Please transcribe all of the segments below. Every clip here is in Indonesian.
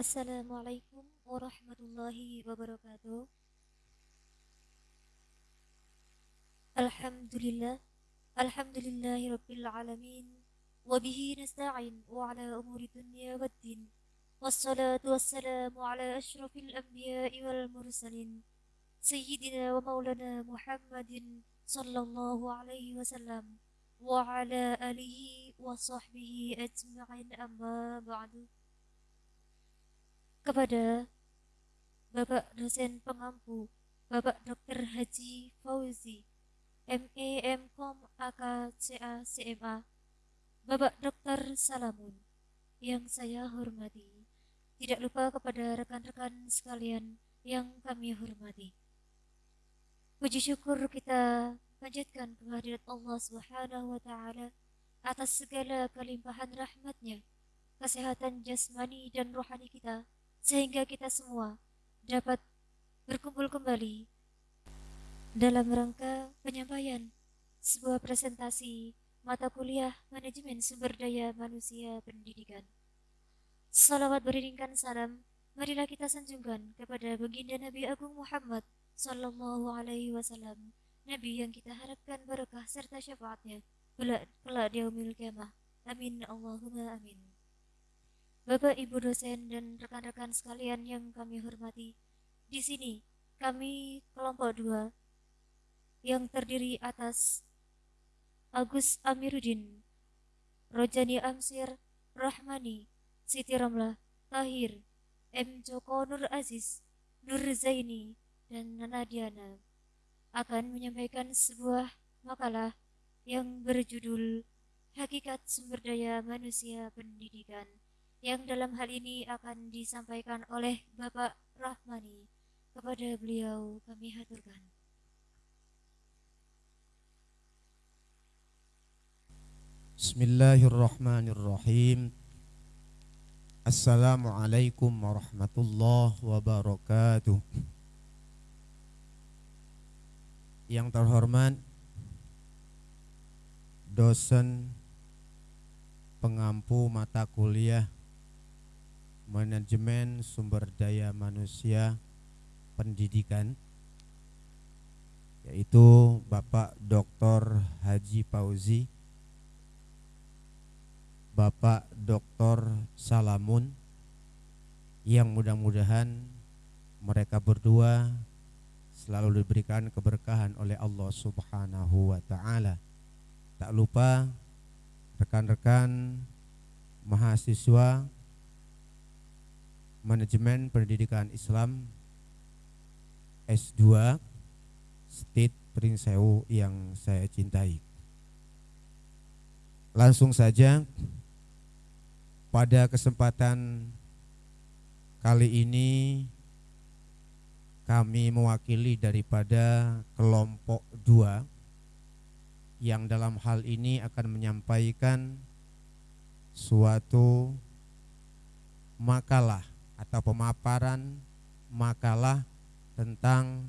السلام عليكم ورحمة الله وبركاته. الحمد لله الحمد لله رب العالمين وبه نستعين وعلى أمور الدنيا والدين والصلاة والسلام على أشرف الأنبياء والمرسلين سيدنا ومولانا محمد صلى الله عليه وسلم وعلى آله وصحبه أجمعين أما بعد. Kepada Bapak dosen pengampu Bapak Dr. Haji Fauzi ME MKOM AK CMA Bapak Dr. Salamun yang saya hormati tidak lupa kepada rekan-rekan sekalian yang kami hormati puji syukur kita panjatkan kehadirat Allah Subhanahu wa taala atas segala kelimpahan rahmatnya kesehatan jasmani dan rohani kita sehingga kita semua dapat berkumpul kembali dalam rangka penyampaian sebuah presentasi mata kuliah manajemen sumber daya manusia pendidikan. Salawat beriringkan salam, marilah kita sanjungkan kepada baginda Nabi Agung Muhammad Sallallahu Alaihi Wasallam, Nabi yang kita harapkan berkah serta syafaatnya kelak kelak di. Amin Allahumma amin. Bapak, Ibu dosen dan rekan-rekan sekalian yang kami hormati, di sini kami kelompok dua yang terdiri atas Agus Amiruddin, Rojani Amsir, Rahmani, Siti Ramlah, Tahir, M. Joko Nur Aziz, Nur Zaini, dan Nana Diana akan menyampaikan sebuah makalah yang berjudul Hakikat Sumber Daya Manusia Pendidikan yang dalam hal ini akan disampaikan oleh Bapak Rahmani. Kepada beliau kami haturkan. Bismillahirrahmanirrahim. Assalamualaikum warahmatullahi wabarakatuh. Yang terhormat Dosen Pengampu mata kuliah Manajemen Sumber Daya Manusia Pendidikan yaitu Bapak Dr. Haji Pauzi Bapak Dr. Salamun yang mudah-mudahan mereka berdua selalu diberikan keberkahan oleh Allah Subhanahu wa taala. Tak lupa rekan-rekan mahasiswa Manajemen Pendidikan Islam S2 State Prinsewu yang saya cintai. Langsung saja pada kesempatan kali ini kami mewakili daripada kelompok dua yang dalam hal ini akan menyampaikan suatu makalah atau pemaparan makalah tentang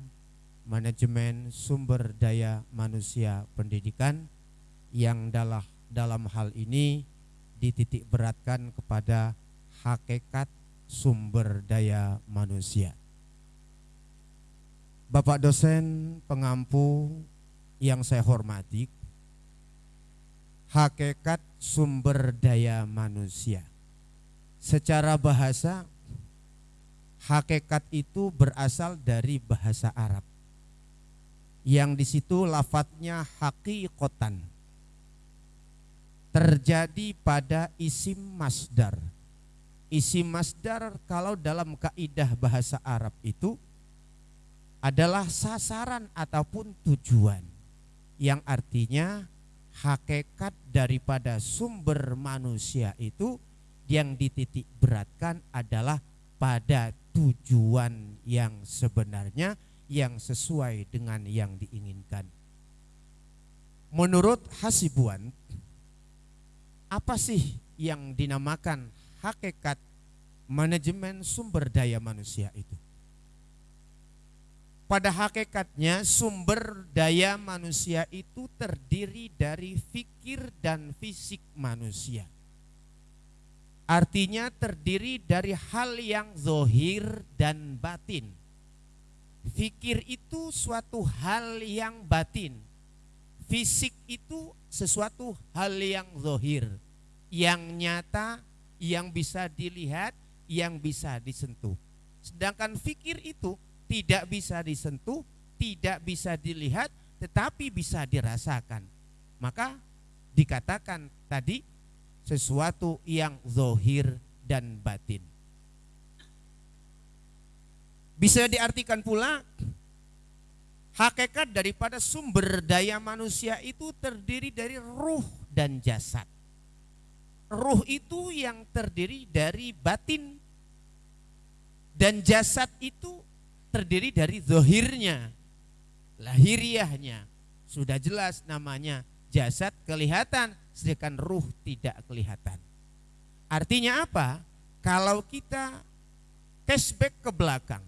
manajemen sumber daya manusia pendidikan yang dalam dalam hal ini dititik beratkan kepada hakikat sumber daya manusia. Bapak dosen pengampu yang saya hormati, hakikat sumber daya manusia. Secara bahasa hakikat itu berasal dari bahasa Arab. Yang di situ lafadznya hakikotan. Terjadi pada isim masdar. Isim masdar kalau dalam kaidah bahasa Arab itu adalah sasaran ataupun tujuan. Yang artinya hakikat daripada sumber manusia itu yang dititik beratkan adalah pada tujuan yang sebenarnya yang sesuai dengan yang diinginkan. Menurut Hasibuan, apa sih yang dinamakan hakikat manajemen sumber daya manusia itu? Pada hakikatnya sumber daya manusia itu terdiri dari fikir dan fisik manusia. Artinya terdiri dari hal yang zohir dan batin. Fikir itu suatu hal yang batin. Fisik itu sesuatu hal yang zohir, yang nyata, yang bisa dilihat, yang bisa disentuh. Sedangkan fikir itu tidak bisa disentuh, tidak bisa dilihat, tetapi bisa dirasakan. Maka dikatakan tadi sesuatu yang zohir dan batin. Bisa diartikan pula hakikat daripada sumber daya manusia itu terdiri dari ruh dan jasad. Ruh itu yang terdiri dari batin dan jasad itu terdiri dari zohirnya, lahiriahnya. Sudah jelas namanya jasad kelihatan, sedangkan ruh tidak kelihatan. Artinya apa? Kalau kita cashback ke belakang,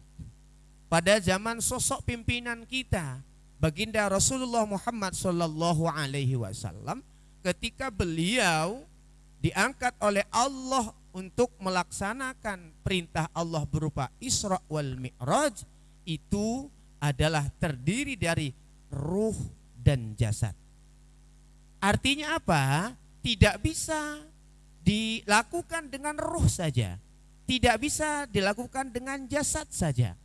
pada zaman sosok pimpinan kita, baginda Rasulullah Muhammad Sallallahu Alaihi Wasallam, ketika beliau diangkat oleh Allah untuk melaksanakan perintah Allah berupa Isra wal Mi'raj itu adalah terdiri dari ruh dan jasad. Artinya apa? Tidak bisa dilakukan dengan ruh saja. Tidak bisa dilakukan dengan jasad saja.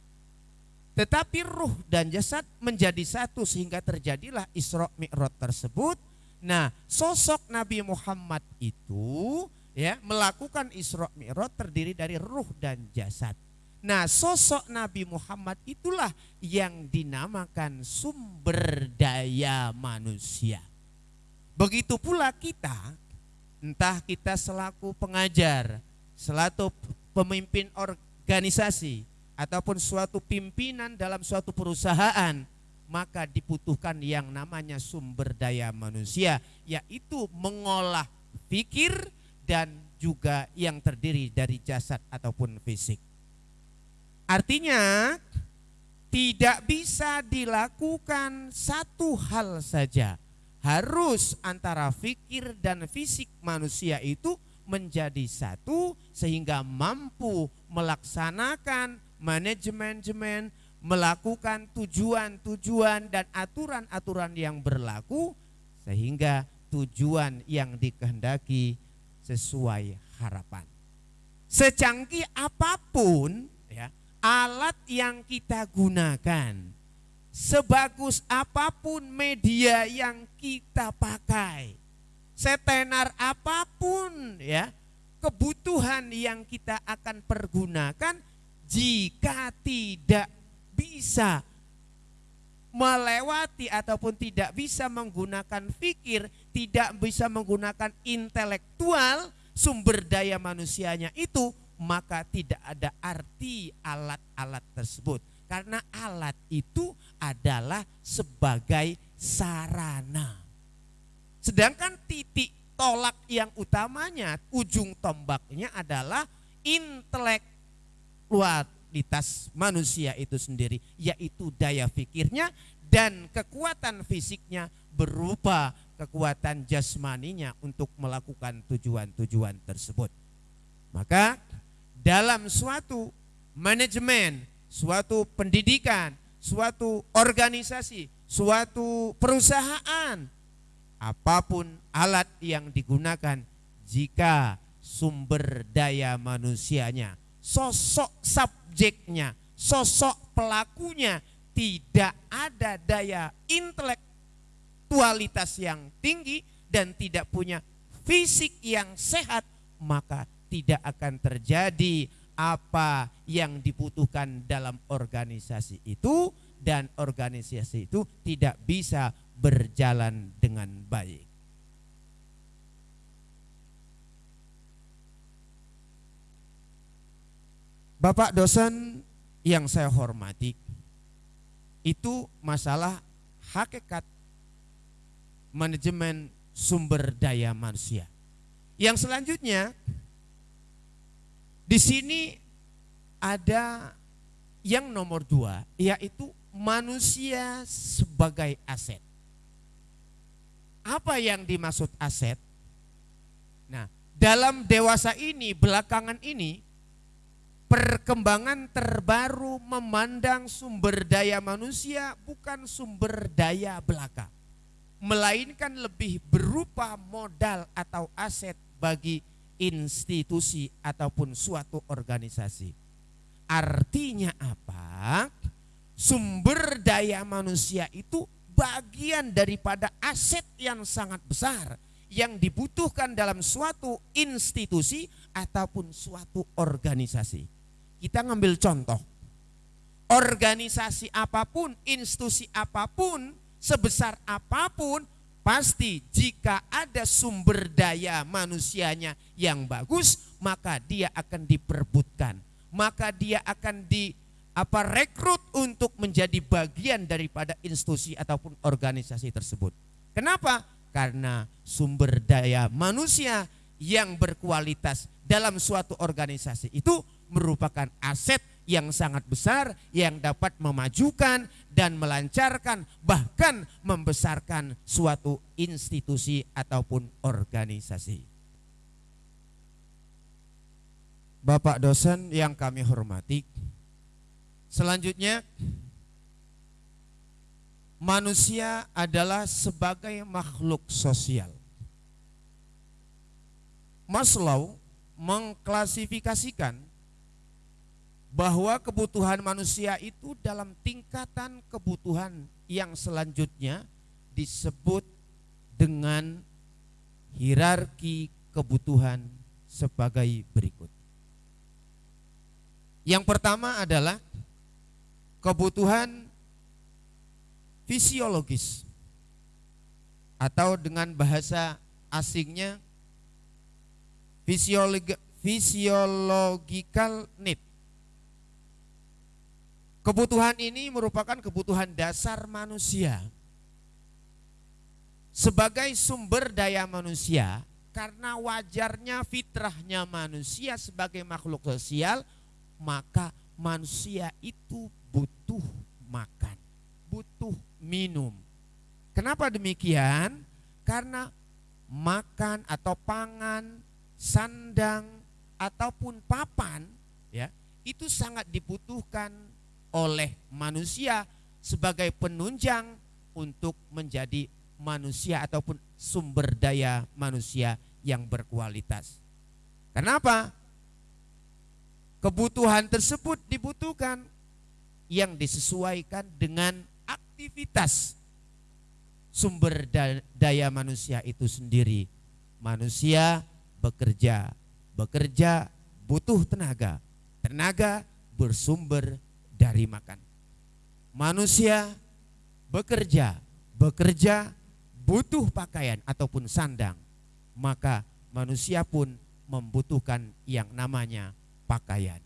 Tetapi ruh dan jasad menjadi satu sehingga terjadilah Isra Mi'raj tersebut. Nah, sosok Nabi Muhammad itu ya melakukan Isra Mi'raj terdiri dari ruh dan jasad. Nah, sosok Nabi Muhammad itulah yang dinamakan sumber daya manusia. Begitu pula kita, entah kita selaku pengajar, selaku pemimpin organisasi, ataupun suatu pimpinan dalam suatu perusahaan, maka dibutuhkan yang namanya sumber daya manusia, yaitu mengolah pikir dan juga yang terdiri dari jasad ataupun fisik. Artinya, tidak bisa dilakukan satu hal saja harus antara fikir dan fisik manusia itu menjadi satu sehingga mampu melaksanakan manajemen melakukan tujuan-tujuan dan aturan-aturan yang berlaku sehingga tujuan yang dikehendaki sesuai harapan. Secanggih apa pun ya, alat yang kita gunakan sebagus apa pun media yang kita pakai, setenar apa pun ya, kebutuhan yang kita akan pergunakan jika tidak bisa melewati ataupun tidak bisa menggunakan pikir, tidak bisa menggunakan intelektual sumber daya manusianya itu, maka tidak ada arti alat-alat tersebut. Karena alat itu adalah sebagai sarana. Sedangkan titik tolak yang utamanya, ujung tombaknya adalah intelektualitas manusia itu sendiri, yaitu daya pikirnya dan kekuatan fisiknya berupa kekuatan jasmaninya untuk melakukan tujuan-tujuan tersebut. Maka dalam suatu manajemen suatu pendidikan, suatu organisasi, suatu perusahaan, apa pun alat yang digunakan jika sumber daya manusianya, sosok subjeknya, sosok pelakunya tidak ada daya intelektualitas yang tinggi dan tidak punya fisik yang sehat, maka tidak akan terjadi apa yang dibutuhkan dalam organisasi itu dan organisasi itu tidak bisa berjalan dengan baik. Bapak dosen yang saya hormati, itu masalah hakikat manajemen sumber daya manusia. Yang selanjutnya di sini ada yang nomor dua, yaitu manusia sebagai aset. Apa yang dimaksud aset? Nah, dalam dewasa ini, belakangan ini, perkembangan terbaru memandang sumber daya manusia bukan sumber daya belaka, melainkan lebih berupa modal atau aset bagi institusi ataupun suatu organisasi. Artinya apa? Sumber daya manusia itu bagian daripada aset yang sangat besar yang dibutuhkan dalam suatu institusi ataupun suatu organisasi. Kita ngambil contoh. Organisasi apa pun, institusi apa pun, sebesar apa pun, pasti jika ada sumber daya manusianya yang bagus, maka dia akan diperbutkan. Maka dia akan di apa rekrut untuk menjadi bagian daripada institusi ataupun organisasi tersebut. Kenapa? Karena sumber daya manusia yang berkualitas dalam suatu organisasi itu merupakan aset yang sangat besar yang dapat memajukan dan melancarkan bahkan membesarkan suatu institusi ataupun organisasi. Bapak dosen yang kami hormati, selanjutnya manusia adalah sebagai makhluk sosial. Maslow mengklasifikasikan bahwa kebutuhan manusia itu dalam tingkatan kebutuhan yang selanjutnya disebut dengan hierarki kebutuhan sebagai berikut. Yang pertama adalah kebutuhan fisiologis atau dengan bahasa asingnya fisiologi, physiological need. Kebutuhan ini merupakan kebutuhan dasar manusia. Sebagai sumber daya manusia, karena wajarnya fitrahnya manusia sebagai makhluk sosial, maka manusia itu butuh makan, butuh minum. Kenapa demikian? Karena makan atau pangan, sandang ataupun papan ya, itu sangat dibutuhkan oleh manusia sebagai penunjang untuk menjadi manusia ataupun sumber daya manusia yang berkualitas. Kenapa? Kebutuhan tersebut dibutuhkan yang disesuaikan dengan aktivitas sumber daya manusia itu sendiri. Manusia bekerja, bekerja butuh tenaga. Tenaga bersumber dari makan. Manusia bekerja, bekerja butuh pakaian ataupun sandang. Maka manusia pun membutuhkan yang namanya pakaian.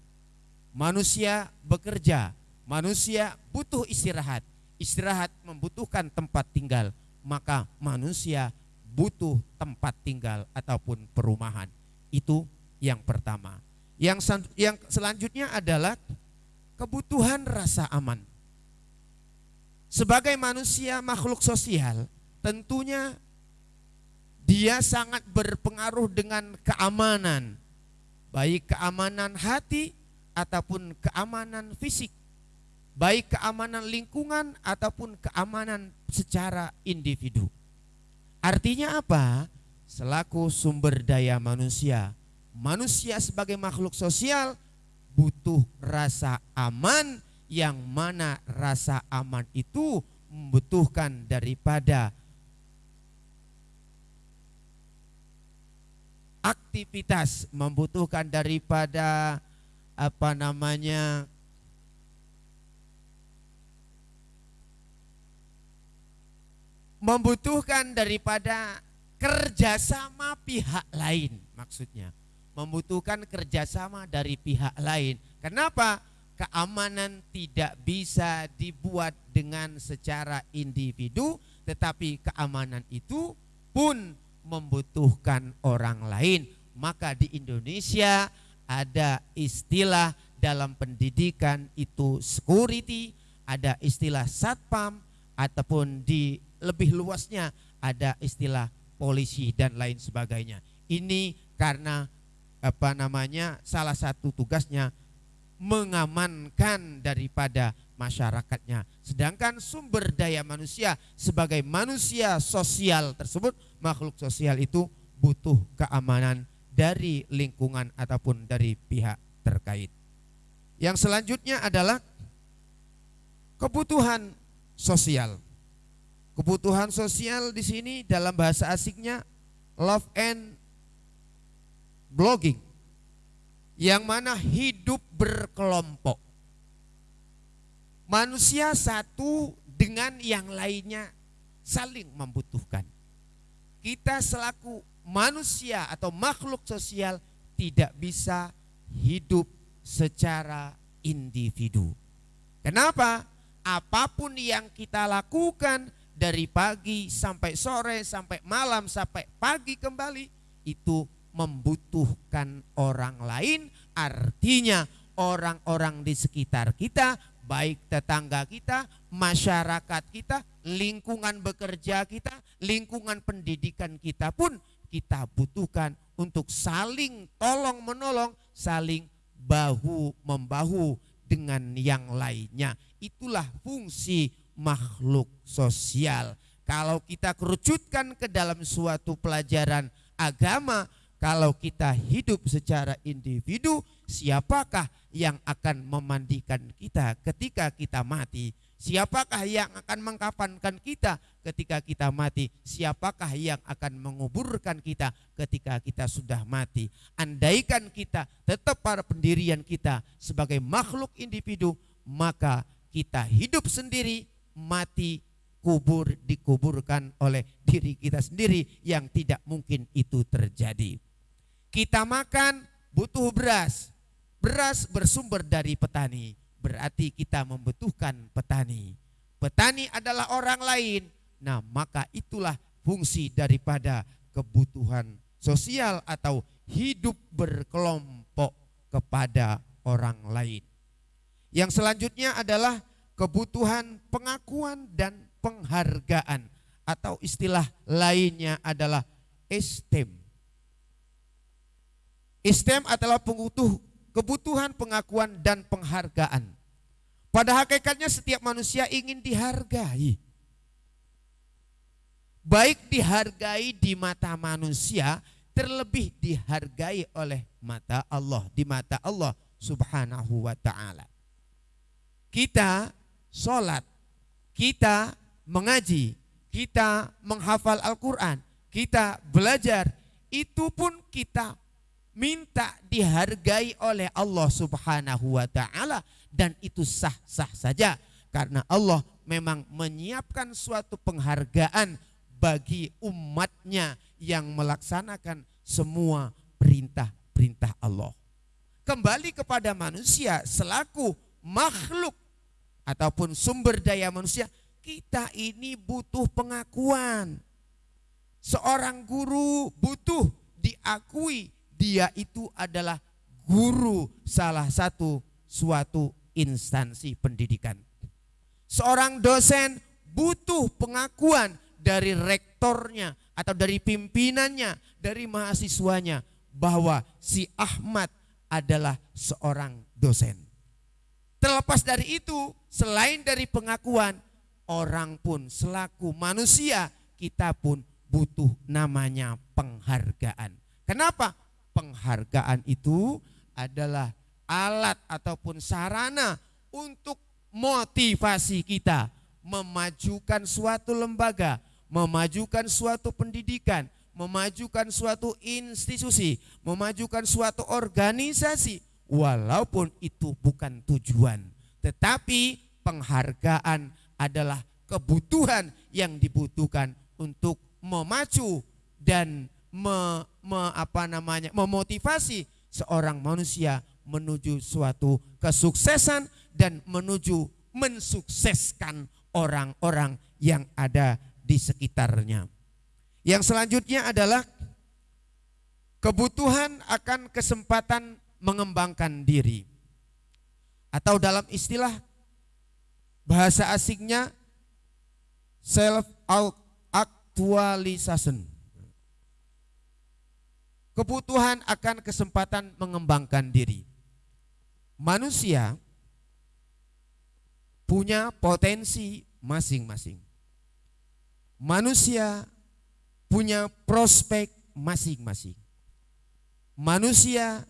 Manusia bekerja, Manusia butuh istirahat. Istirahat membutuhkan tempat tinggal, maka manusia butuh tempat tinggal ataupun perumahan. Itu yang pertama. Yang yang selanjutnya adalah kebutuhan rasa aman. Sebagai manusia makhluk sosial, tentunya dia sangat berpengaruh dengan keamanan, baik keamanan hati ataupun keamanan fisik baik keamanan lingkungan ataupun keamanan secara individu. Artinya apa? Selaku sumber daya manusia, manusia sebagai makhluk sosial butuh rasa aman yang mana rasa aman itu membutuhkan daripada aktivitas, membutuhkan daripada apa namanya membutuhkan daripada kerjasama pihak lain maksudnya membutuhkan kerjasama dari pihak lain. Kenapa? Keamanan tidak bisa dibuat dengan secara individu tetapi keamanan itu pun membutuhkan orang lain. Maka di Indonesia ada istilah dalam pendidikan itu security ada istilah satpam ataupun di lebih luasnya ada istilah polisi dan lain sebagainya. Ini karena apa namanya salah satu tugasnya mengamankan daripada masyarakatnya. Sedangkan sumber daya manusia sebagai manusia sosial tersebut, makhluk sosial itu butuh keamanan dari lingkungan ataupun dari pihak terkait. Yang selanjutnya adalah kebutuhan sosial. Kebutuhan sosial di sini dalam bahasa asingnya love and blogging. Yang mana hidup berkelompok. Manusia satu dengan yang lainnya saling membutuhkan. Kita selaku manusia atau makhluk sosial tidak bisa hidup secara individu. Kenapa? Apa pun yang kita lakukan dari pagi sampai sore sampai malam sampai pagi kembali itu membutuhkan orang lain artinya orang-orang di sekitar kita baik tetangga kita, masyarakat kita, lingkungan bekerja kita, lingkungan pendidikan kita pun kita butuhkan untuk saling tolong menolong, saling bahu membahu dengan yang lainnya. Itulah fungsi makhluk sosial. Kalau kita kerucutkan ke dalam suatu pelajaran agama, kalau kita hidup secara individu, siapakah yang akan memandikan kita ketika kita mati? Siapakah yang akan mengkapankan kita ketika kita mati? Siapakah yang akan menguburkan kita ketika kita sudah mati? Andaikan kita tetap para pendirian kita sebagai makhluk individu, maka kita hidup sendiri, mati, kubur, dikuburkan oleh diri kita sendiri yang tidak mungkin itu terjadi. Kita makan butuh beras. Beras bersumber dari petani berarti kita membutuhkan petani. Petani adalah orang lain. Nah, maka itulah fungsi daripada kebutuhan sosial atau hidup berkelompok kepada orang lain. Yang selanjutnya adalah kebutuhan pengakuan dan penghargaan atau istilah lainnya adalah estem. Estem adalah pengutuh kebutuhan pengakuan dan penghargaan. Pada hakikatnya setiap manusia ingin dihargai. Baik dihargai di mata manusia, terlebih dihargai oleh mata Allah, di mata Allah subhanahu wa ta'ala. Kita sholat, kita mengaji, kita menghafal Al-Quran, kita belajar, itu pun kita minta dihargai oleh Allah Subhanahu wa taala dan itu sah-sah saja karena Allah memang menyiapkan suatu penghargaan bagi umatnya yang melaksanakan semua perintah-perintah Allah. Kembali kepada manusia selaku makhluk ataupun sumber daya manusia, kita ini butuh pengakuan. Seorang guru butuh diakui dia itu adalah guru salah satu suatu instansi pendidikan. Seorang dosen butuh pengakuan dari rektornya atau dari pimpinannya, dari mahasiswanya bahwa si Ahmad adalah seorang dosen. Terlepas dari itu, selain dari pengakuan, orang pun selaku manusia, kita pun butuh namanya penghargaan. Kenapa? Penghargaan itu adalah alat ataupun sarana untuk motivasi kita memajukan suatu lembaga, memajukan suatu pendidikan, memajukan suatu institusi, memajukan suatu organisasi walaupun itu bukan tujuan, tetapi penghargaan adalah kebutuhan yang dibutuhkan untuk memacu dan me, me, apa namanya memotivasi seorang manusia menuju suatu kesuksesan dan menuju mensukseskan orang-orang yang ada di sekitarnya. Yang selanjutnya adalah kebutuhan akan kesempatan mengembangkan diri. Atau dalam istilah bahasa asingnya self actualization kebutuhan akan kesempatan mengembangkan diri. Manusia punya potensi masing-masing. Manusia punya prospek masing-masing. Manusia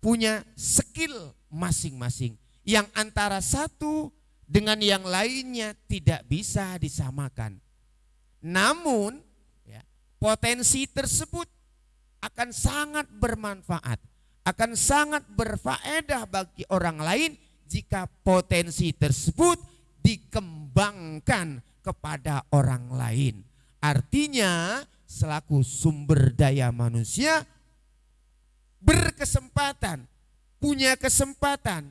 punya skill masing-masing yang antara satu dengan yang lainnya tidak bisa disamakan. Namun ya, potensi tersebut akan sangat bermanfaat, akan sangat berfaedah bagi orang lain jika potensi tersebut dikembangkan kepada orang lain. Artinya selaku sumber daya manusia berkesempatan, punya kesempatan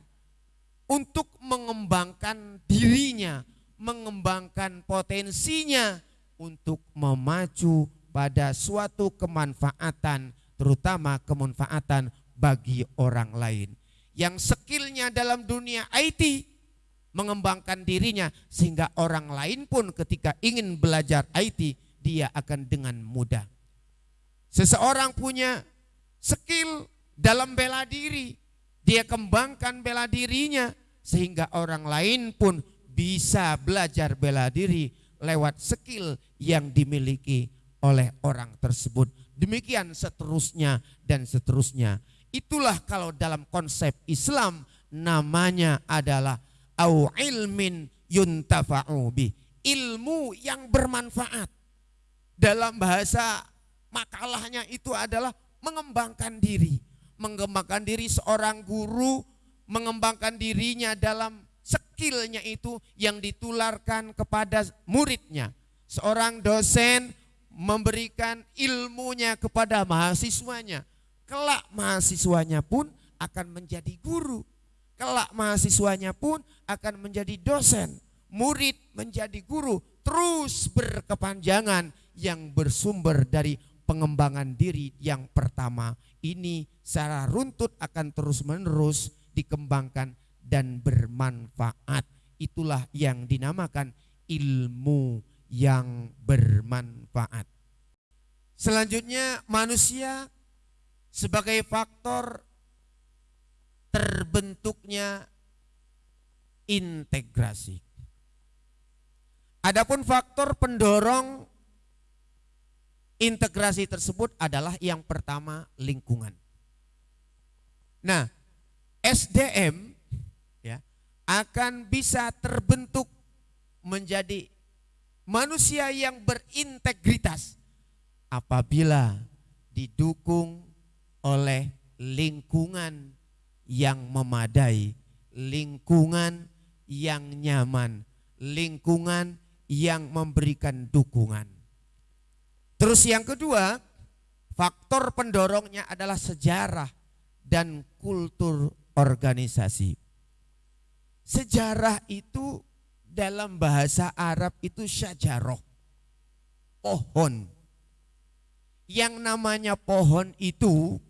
untuk mengembangkan dirinya, mengembangkan potensinya untuk memacu pada suatu kemanfaatan, terutama kemanfaatan bagi orang lain. Yang skillnya dalam dunia IT mengembangkan dirinya sehingga orang lain pun ketika ingin belajar IT dia akan dengan mudah. Seseorang punya skill dalam bela diri, dia kembangkan bela dirinya sehingga orang lain pun bisa belajar bela diri lewat skill yang dimiliki oleh orang tersebut. Demikian seterusnya dan seterusnya. Itulah kalau dalam konsep Islam namanya adalah au ilmin yuntafa'u bi. Ilmu yang bermanfaat. Dalam bahasa makalahnya itu adalah mengembangkan diri. Mengembangkan diri seorang guru, mengembangkan dirinya dalam skillnya itu yang ditularkan kepada muridnya. Seorang dosen memberikan ilmunya kepada mahasiswanya. Kelak mahasiswanya pun akan menjadi guru. Kelak mahasiswanya pun akan menjadi dosen. Murid menjadi guru. Terus berkepanjangan yang bersumber dari pengembangan diri yang pertama. Ini secara runtut akan terus menerus dikembangkan dan bermanfaat. Itulah yang dinamakan ilmu yang bermanfaat. Selanjutnya manusia sebagai faktor terbentuknya integrasi. Adapun faktor pendorong integrasi tersebut adalah yang pertama lingkungan. Nah, SDM ya akan bisa terbentuk menjadi manusia yang berintegritas apabila didukung oleh lingkungan yang memadai, lingkungan yang nyaman, lingkungan yang memberikan dukungan. Terus yang kedua, faktor pendorongnya adalah sejarah dan kultur organisasi. Sejarah itu dalam bahasa Arab itu syajaroh. Pohon. Yang namanya pohon itu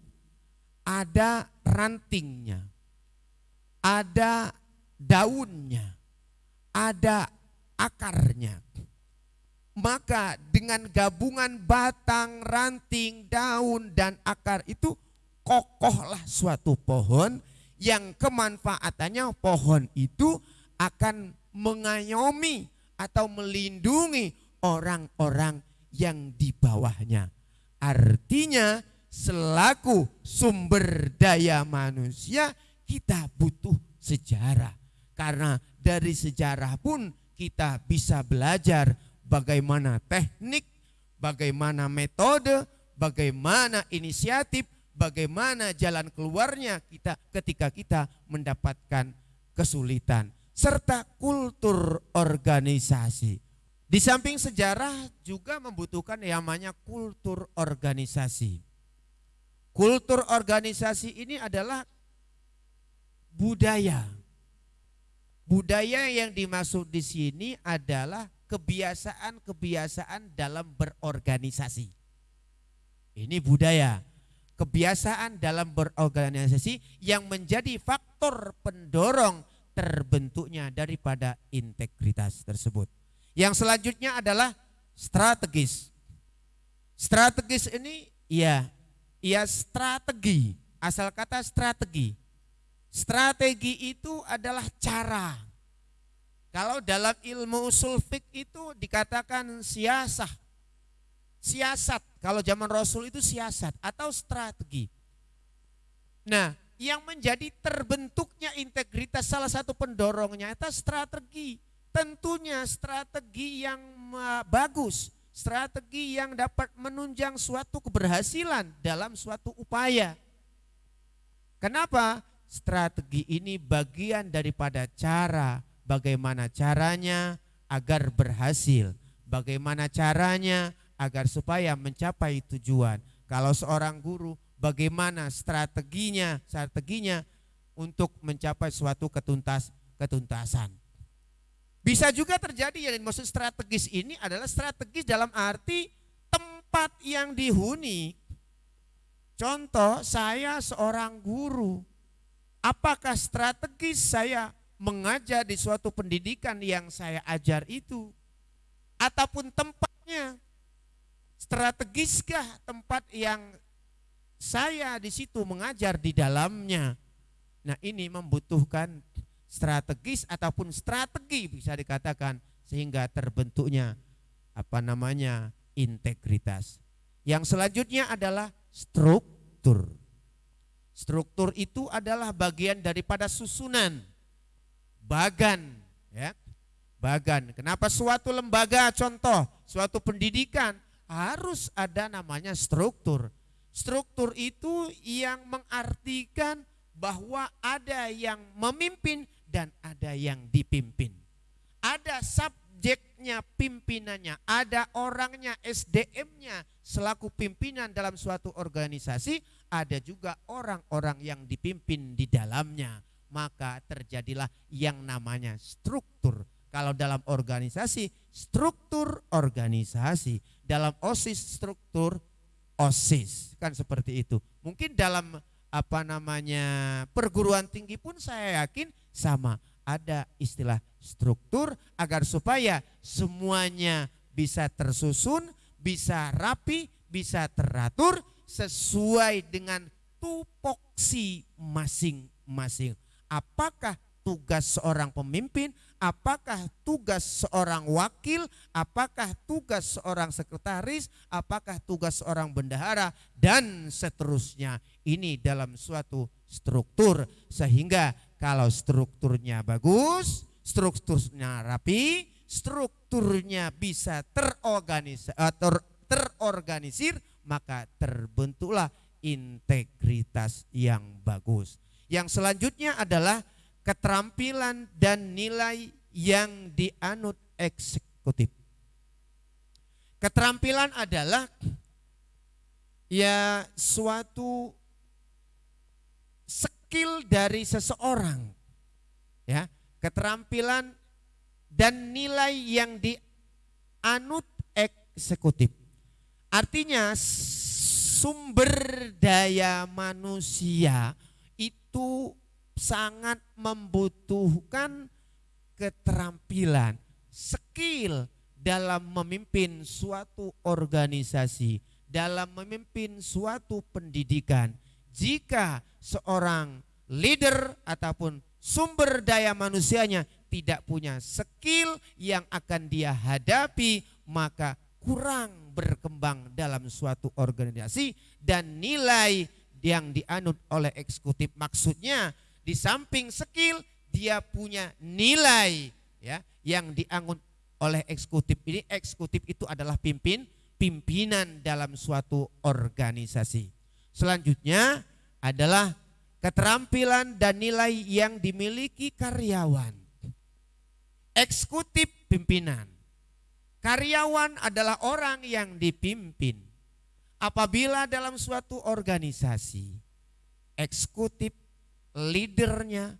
ada rantingnya, ada daunnya, ada akarnya. Maka dengan gabungan batang, ranting, daun, dan akar itu kokohlah suatu pohon yang kemanfaatannya pohon itu akan mengayomi atau melindungi orang-orang yang di bawahnya. Artinya selaku sumber daya manusia kita butuh sejarah. Karena dari sejarah pun kita bisa belajar bagaimana teknik, bagaimana metode, bagaimana inisiatif, bagaimana jalan keluarnya kita ketika kita mendapatkan kesulitan serta kultur organisasi. Di samping sejarah juga membutuhkan yang namanya kultur organisasi. Kultur organisasi ini adalah budaya. Budaya yang dimaksud di sini adalah kebiasaan-kebiasaan dalam berorganisasi. Ini budaya, kebiasaan dalam berorganisasi yang menjadi faktor pendorong terbentuknya daripada integritas tersebut. Yang selanjutnya adalah strategis. Strategis ini ya ya strategi, asal kata strategi. Strategi itu adalah cara. Kalau dalam ilmu usul fik itu dikatakan siasah. Siasat, kalau zaman Rasul itu siasat atau strategi. Nah, yang menjadi terbentuknya integritas salah satu pendorongnya itu strategi. Tentunya strategi yang bagus, strategi yang dapat menunjang suatu keberhasilan dalam suatu upaya. Kenapa? Strategi ini bagian daripada cara bagaimana caranya agar berhasil, bagaimana caranya agar supaya mencapai tujuan. Kalau seorang guru, bagaimana strateginya, strateginya untuk mencapai suatu ketuntas ketuntasan. Bisa juga terjadi yang maksud strategis ini adalah strategis dalam arti tempat yang dihuni. Contoh, saya seorang guru. Apakah strategis saya mengajar di suatu pendidikan yang saya ajar itu? Ataupun tempatnya? Strategiskah tempat yang saya di situ mengajar di dalamnya? Nah ini membutuhkan strategis ataupun strategi bisa dikatakan sehingga terbentuknya apa namanya integritas. Yang selanjutnya adalah struktur. Struktur itu adalah bagian daripada susunan bagan ya. Bagan. Kenapa suatu lembaga contoh, suatu pendidikan harus ada namanya struktur. Struktur itu yang mengartikan bahwa ada yang memimpin dan ada yang dipimpin. Ada subjeknya pimpinannya, ada orangnya SDM-nya selaku pimpinan dalam suatu organisasi, ada juga orang-orang yang dipimpin di dalamnya. Maka terjadilah yang namanya struktur. Kalau dalam organisasi, struktur organisasi. Dalam OSIS, struktur OSIS. Kan seperti itu. Mungkin dalam apa namanya perguruan tinggi pun saya yakin sama. Ada istilah struktur agar supaya semuanya bisa tersusun, bisa rapi, bisa teratur sesuai dengan tupoksi masing-masing. Apakah tugas seorang pemimpin, apakah tugas seorang wakil, apakah tugas seorang sekretaris, apakah tugas seorang bendahara, dan seterusnya. Ini dalam suatu struktur, sehingga kalau strukturnya bagus, strukturnya rapi, strukturnya bisa terorganisir, eh, ter, terorganisir, maka terbentuklah integritas yang bagus. Yang selanjutnya adalah keterampilan dan nilai yang dianut eksekutif. Keterampilan adalah ya suatu skill dari seseorang. Ya, keterampilan dan nilai yang dianut eksekutif. Artinya sumber daya manusia itu sangat membutuhkan keterampilan, skill dalam memimpin suatu organisasi, dalam memimpin suatu pendidikan. Jika seorang leader ataupun sumber daya manusianya tidak punya skill yang akan dia hadapi, maka kurang berkembang dalam suatu organisasi dan nilai yang dianut oleh eksekutif maksudnya di samping skill dia punya nilai ya yang dianut oleh eksekutif ini eksekutif itu adalah pimpin pimpinan dalam suatu organisasi Selanjutnya adalah keterampilan dan nilai yang dimiliki karyawan. Eksekutif pimpinan. Karyawan adalah orang yang dipimpin. Apabila dalam suatu organisasi, eksekutif, leadernya,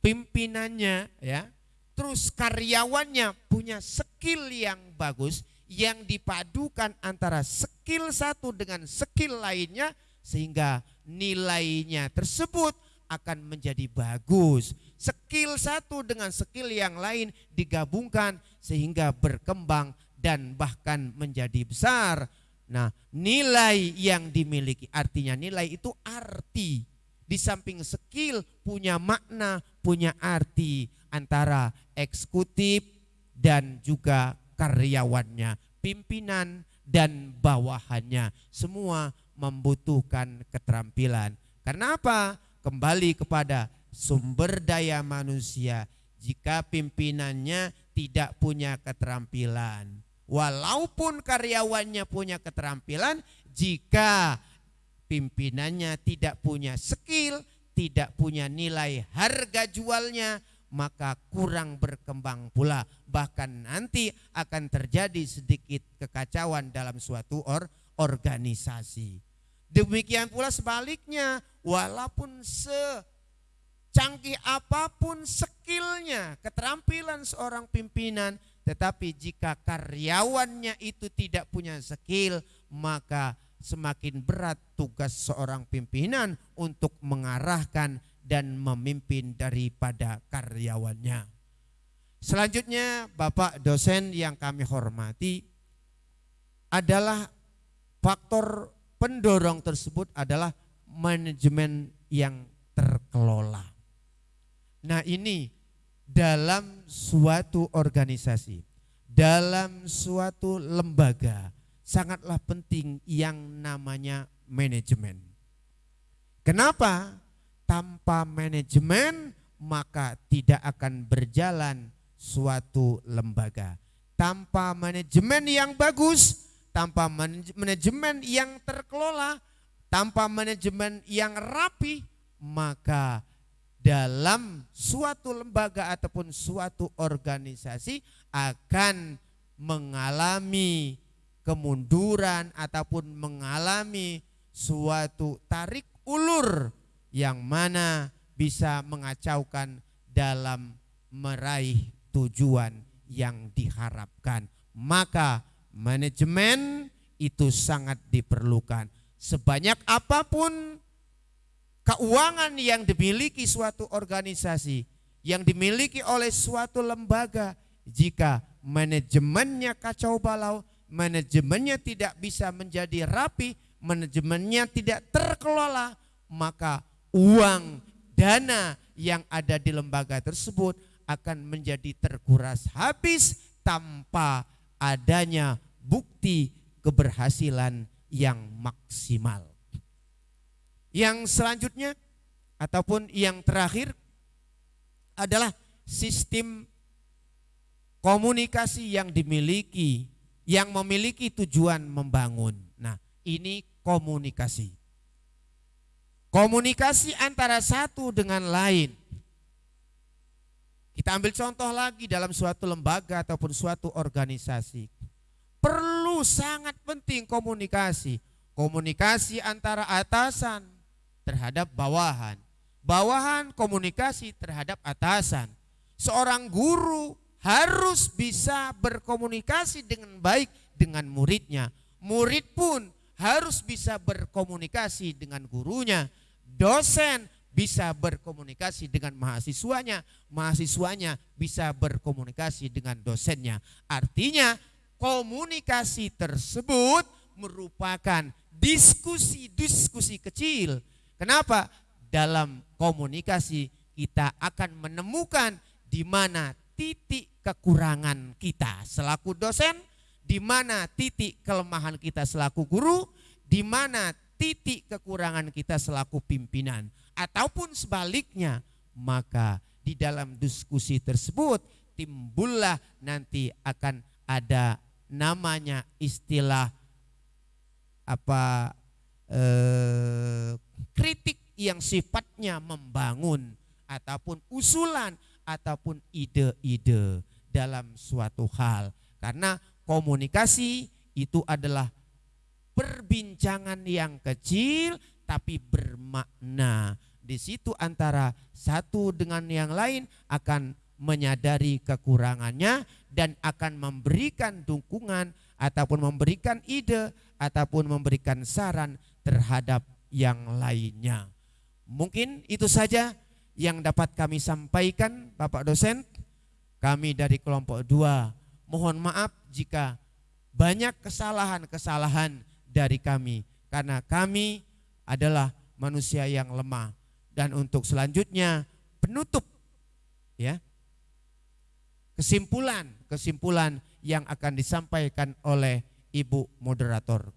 pimpinannya, ya, terus karyawannya punya skill yang bagus, yang dipadukan antara skill satu dengan skill lainnya, sehingga nilainya tersebut akan menjadi bagus. Skill satu dengan skill yang lain digabungkan sehingga berkembang dan bahkan menjadi besar. Nah, nilai yang dimiliki artinya nilai itu arti. Di samping skill punya makna, punya arti antara eksekutif dan juga karyawannya, pimpinan dan bawahannya. Semua membutuhkan keterampilan. Karena apa? Kembali kepada sumber daya manusia. Jika pimpinannya tidak punya keterampilan, Walaupun karyawannya punya keterampilan, jika pimpinannya tidak punya skill, tidak punya nilai harga jualnya, maka kurang berkembang pula. Bahkan nanti akan terjadi sedikit kekacauan dalam suatu or organisasi. Demikian pula sebaliknya, walaupun secanggih apa pun skillnya, keterampilan seorang pimpinan, tetapi jika karyawannya itu tidak punya skill, maka semakin berat tugas seorang pimpinan untuk mengarahkan dan memimpin daripada karyawannya. Selanjutnya Bapak dosen yang kami hormati adalah faktor pendorong tersebut adalah manajemen yang terkelola. Nah ini dalam suatu organisasi, dalam suatu lembaga sangatlah penting yang namanya manajemen. Kenapa? Tanpa manajemen maka tidak akan berjalan suatu lembaga. Tanpa manajemen yang bagus, tanpa manajemen yang terkelola, tanpa manajemen yang rapi, maka dalam suatu lembaga ataupun suatu organisasi akan mengalami kemunduran ataupun mengalami suatu tarik ulur yang mana bisa mengacaukan dalam meraih tujuan yang diharapkan. Maka manajemen itu sangat diperlukan. Sebanyak apa pun keuangan yang dimiliki suatu organisasi, yang dimiliki oleh suatu lembaga, jika manajemennya kacau balau, manajemennya tidak bisa menjadi rapi, manajemennya tidak terkelola, maka uang dana yang ada di lembaga tersebut akan menjadi terkuras habis tanpa adanya bukti keberhasilan yang maksimal. Yang selanjutnya ataupun yang terakhir adalah sistem komunikasi yang dimiliki, yang memiliki tujuan membangun. Nah, ini komunikasi. Komunikasi antara satu dengan lain. Kita ambil contoh lagi dalam suatu lembaga ataupun suatu organisasi. Perlu sangat penting komunikasi. Komunikasi antara atasan, terhadap bawahan. Bawahan komunikasi terhadap atasan. Seorang guru harus bisa berkomunikasi dengan baik dengan muridnya. Murid pun harus bisa berkomunikasi dengan gurunya. Dosen bisa berkomunikasi dengan mahasiswanya, mahasiswanya bisa berkomunikasi dengan dosennya. Artinya komunikasi tersebut merupakan diskusi-diskusi kecil Kenapa? Dalam komunikasi kita akan menemukan di mana titik kekurangan kita. Selaku dosen, di mana titik kelemahan kita selaku guru, di mana titik kekurangan kita selaku pimpinan, ataupun sebaliknya, maka di dalam diskusi tersebut timbullah nanti akan ada namanya istilah apa eh, kritik yang sifatnya membangun ataupun usulan ataupun ide-ide dalam suatu hal. Karena komunikasi itu adalah perbincangan yang kecil tapi bermakna. Di situ antara satu dengan yang lain akan menyadari kekurangannya dan akan memberikan dukungan ataupun memberikan ide ataupun memberikan saran terhadap yang lainnya. Mungkin itu saja yang dapat kami sampaikan Bapak dosen. Kami dari kelompok dua mohon maaf jika banyak kesalahan-kesalahan dari kami karena kami adalah manusia yang lemah. Dan untuk selanjutnya penutup ya. Kesimpulan, kesimpulan yang akan disampaikan oleh Ibu moderator.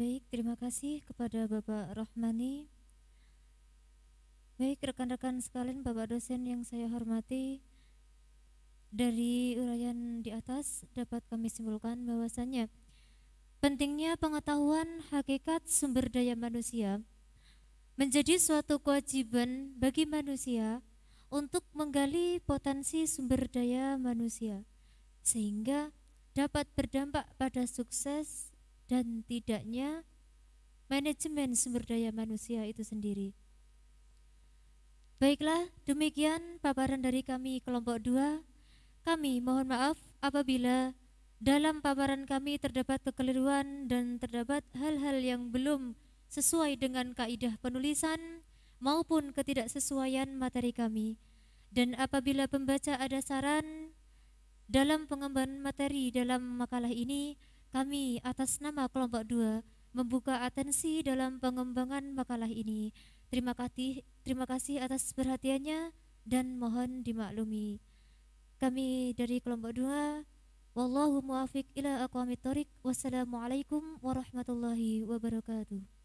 Baik, terima kasih kepada Bapak Rohmani. Baik, rekan-rekan sekalian, Bapak dosen yang saya hormati, dari uraian di atas dapat kami simpulkan bahwasanya pentingnya pengetahuan hakikat sumber daya manusia menjadi suatu kewajiban bagi manusia untuk menggali potensi sumber daya manusia sehingga dapat berdampak pada sukses dan tidaknya manajemen sumber daya manusia itu sendiri. Baiklah, demikian paparan dari kami kelompok 2. Kami mohon maaf apabila dalam paparan kami terdapat kekeliruan dan terdapat hal-hal yang belum sesuai dengan kaidah penulisan maupun ketidaksesuaian materi kami. Dan apabila pembaca ada saran dalam pengembangan materi dalam makalah ini, kami atas nama kelompok 2 membuka atensi dalam pengembangan makalah ini. Terima kasih, terima kasih atas perhatiannya dan mohon dimaklumi. Kami dari kelompok 2 Wallahu muwafiq ila aqwamit thoriq. Wassalamualaikum warahmatullahi wabarakatuh.